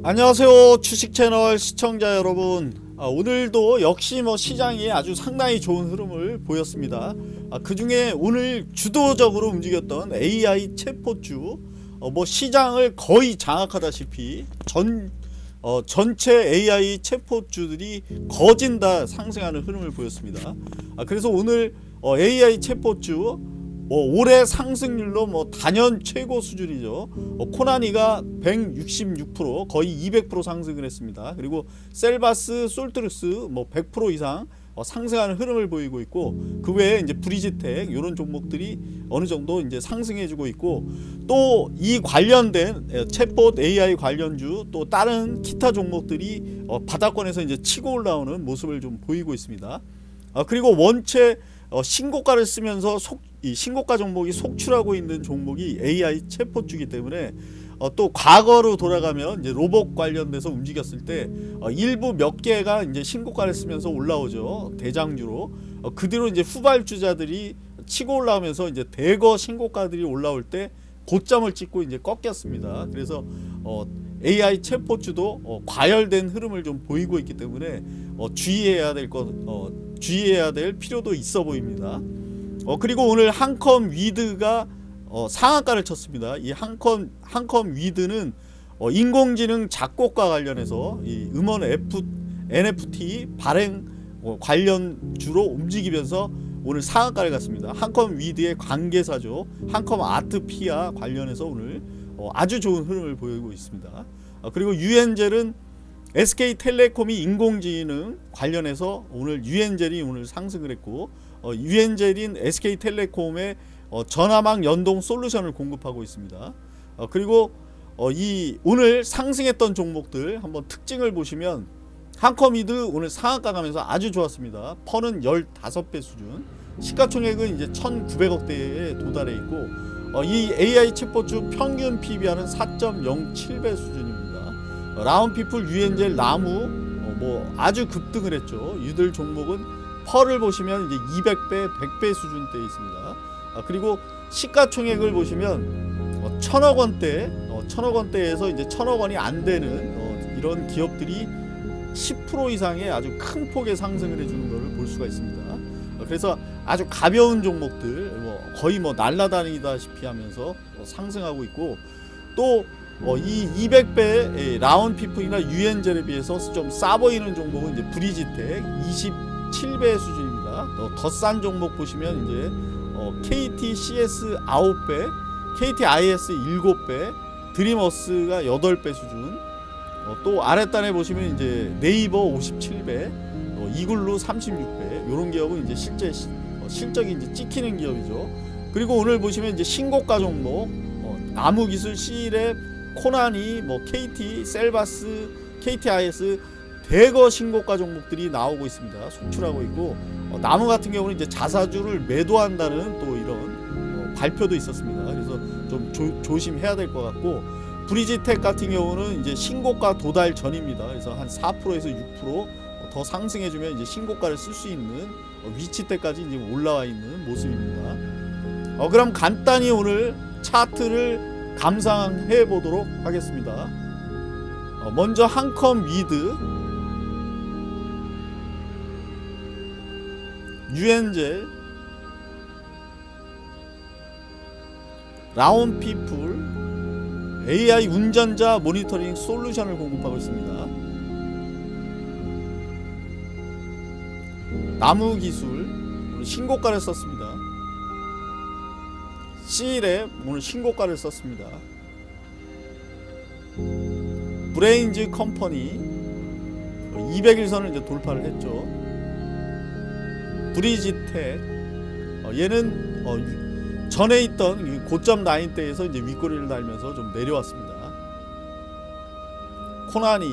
안녕하세요 주식 채널 시청자 여러분. 아, 오늘도 역시 뭐 시장이 아주 상당히 좋은 흐름을 보였습니다. 아, 그 중에 오늘 주도적으로 움직였던 AI 체포주 어, 뭐 시장을 거의 장악하다시피 전 어, 전체 AI 체포주들이 거진 다 상승하는 흐름을 보였습니다. 아, 그래서 오늘 어, AI 체포주 뭐 올해 상승률로 뭐 단연 최고 수준이죠. 어, 코난이가 166% 거의 200% 상승을 했습니다. 그리고 셀바스, 솔트룩스 뭐 100% 이상 어, 상승하는 흐름을 보이고 있고 그 외에 이제 브리지텍 이런 종목들이 어느 정도 이제 상승해주고 있고 또 이 관련된 에, 챗봇 AI 관련주 또 다른 기타 종목들이 어, 바닥권에서 이제 치고 올라오는 모습을 좀 보이고 있습니다. 아, 그리고 원체 어, 신고가를 쓰면서 속, 이 신고가 종목이 속출하고 있는 종목이 AI 챗봇주기 때문에 어, 또 과거로 돌아가면 이제 로봇 관련돼서 움직였을 때 어, 일부 몇 개가 이제 신고가를 쓰면서 올라오죠 대장주로 어, 그 뒤로 이제 후발주자들이 치고 올라오면서 이제 대거 신고가들이 올라올 때 고점을 찍고 이제 꺾였습니다. 그래서 어, AI 챗봇주도 어, 과열된 흐름을 좀 보이고 있기 때문에 어, 주의해야 될 것, 어, 주의해야 될 필요도 있어 보입니다. 어, 그리고 오늘 한컴 위드가 어, 상한가를 쳤습니다. 이 한컴 한컴 위드는 어, 인공지능 작곡과 관련해서 이 음원 F, NFT 발행 어, 관련주로 움직이면서 오늘 상한가를 갔습니다. 한컴 위드의 관계사죠. 한컴 아트피아 관련해서 오늘 어, 아주 좋은 흐름을 보이고 있습니다. 어, 그리고 유엔젤은 SK텔레콤이 인공지능 관련해서 오늘 유엔젤이 오늘 상승을 했고 어, 유엔젤인 SK텔레콤의 어, 전화망 연동 솔루션을 공급하고 있습니다. 어, 그리고 어, 이 오늘 상승했던 종목들 한번 특징을 보시면 한컴이드 오늘 상한가 가면서 아주 좋았습니다. 펀은 15배 수준 시가총액은 이제 1900억대에 도달해 있고 어, 이 AI 챗봇주 평균 PBR은 4.07배 수준입니다. 어, 라운피플 유엔젤 나무 어, 뭐 아주 급등을 했죠. 이들 종목은 펄을 보시면 이제 200배, 100배 수준대에 있습니다. 아, 그리고 시가총액을 보시면 어, 천억 원대, 어, 천억 원대에서 이제 천억 원이 안 되는 어, 이런 기업들이 10% 이상의 아주 큰 폭의 상승을 해주는 것을 볼 수가 있습니다. 어, 그래서 아주 가벼운 종목들, 뭐 거의 뭐 날라다니다시피 하면서 어, 상승하고 있고 또 어, 이 200배 라운 피플이나 유엔젤에 비해서 좀 싸 보이는 종목은 이제 브리지텍 27배 수준입니다. 더 싼 종목 보시면 이제 어, KTCS 9배, KTIS 7배, 드리머스가 8배 수준. 어, 또 아랫단에 보시면 이제 네이버 57배, 어, 이글루 36배. 이런 기업은 이제 실제 시, 어, 실적이 이제 찍히는 기업이죠. 그리고 오늘 보시면 이제 신고가 종목, 어, 나무기술, C랩, 코나니, 뭐 KT, 셀바스, KTIS 대거 신고가 종목들이 나오고 있습니다. 속출하고 있고 어, 나무 같은 경우는 이제 자사주를 매도한다는 또 이런 어, 발표도 있었습니다. 그래서 좀 조, 조심해야 될 것 같고 브리지텍 같은 경우는 이제 신고가 도달 전입니다. 그래서 한 4%에서 6%더 상승해주면 이제 신고가를 쓸 수 있는 어, 위치 때까지 이제 올라와 있는 모습입니다. 어, 그럼 간단히 오늘 차트를 감상해 보도록 하겠습니다. 어, 먼저 한컴 위드 유엔젤 라온피플 AI 운전자 모니터링 솔루션을 공급하고 있습니다. 나무기술 신고가를 썼습니다. C랩 오늘 신고가를 썼습니다. 브레인즈 컴퍼니 200일선을 이제 돌파를 했죠. 브리지텍 어, 얘는 어, 유- 전에 있던 이 고점 라인대에서 이제 윗꼬리를 달면서 좀 내려왔습니다. 코나니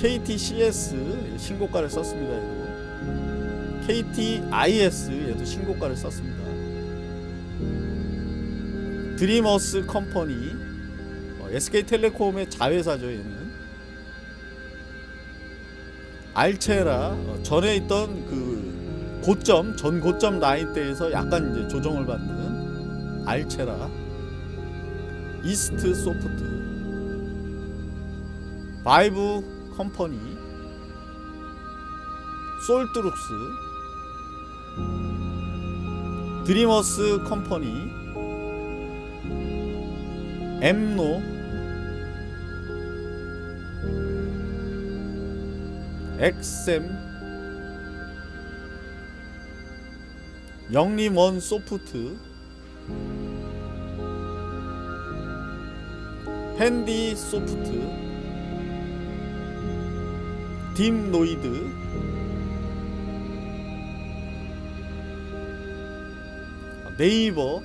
KTCS 신고가를 썼습니다. KTIS 얘도 신고가를 썼습니다. 드림어스 컴퍼니 어, SK텔레콤의 자회사죠 얘는 알체라 어, 전에 있던 그 고점 전 고점 라인대에서 약간 이제 조정을 받는 알체라 이스트 소프트 바이브 컴퍼니 솔트룩스 드리머스 컴퍼니 엠노 엑셈 영림원 소프트 핸디 소프트 딥노이드 네이버